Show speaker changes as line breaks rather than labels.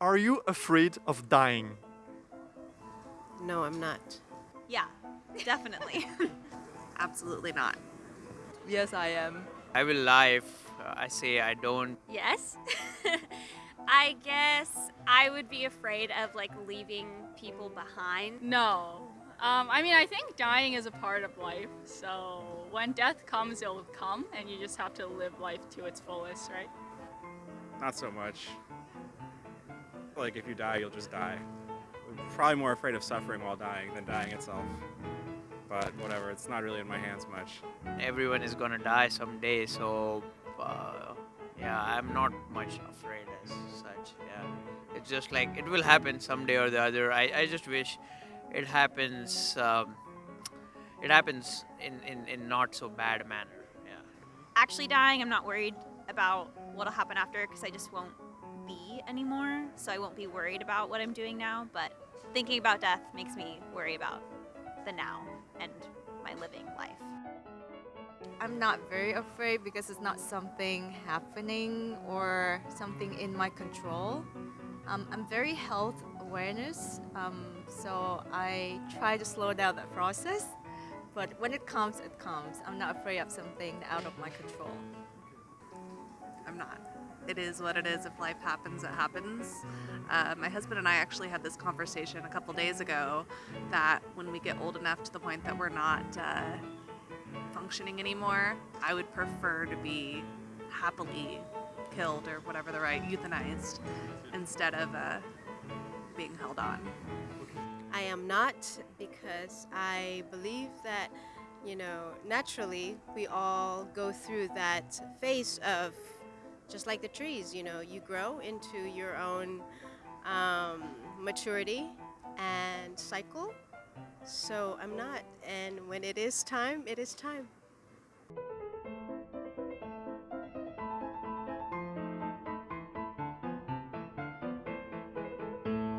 Are you afraid of dying?
No, I'm not.
Yeah, definitely.
Absolutely not.
Yes, I am.
I will lie if uh, I say I don't.
yes. I guess I would be afraid of like leaving people behind.
No. Um, I mean, I think dying is a part of life. So when death comes, it'll come, and you just have to live life to its fullest, right?
Not so much. Like if you die, you'll just die. I'm probably more afraid of suffering while dying than dying itself. But whatever, it's not really in my hands much.
Everyone is gonna die someday, so uh, yeah, I'm not much afraid as such. Yeah, it's just like it will happen someday or the other. I, I just wish it happens. Um, it happens in, in, in not so bad a manner. Yeah.
Actually dying, I'm not worried about what'll happen after because I just won't be anymore. So I won't be worried about what I'm doing now. But thinking about death makes me worry about the now and my living life.
I'm not very afraid because it's not something happening or something in my control. Um, I'm very health awareness, um, so I try to slow down that process. But when it comes, it comes. I'm not afraid of something out of my control.
I'm not. It is what it is. If life happens, it happens. Uh, my husband and I actually had this conversation a couple days ago that when we get old enough to the point that we're not uh, functioning anymore, I would prefer to be happily killed or whatever the right, euthanized, instead of uh, being held on.
I am not because I believe that, you know, naturally we all go through that phase of just like the trees, you know, you grow into your own um, maturity and cycle. So I'm not. And when it is time, it is time.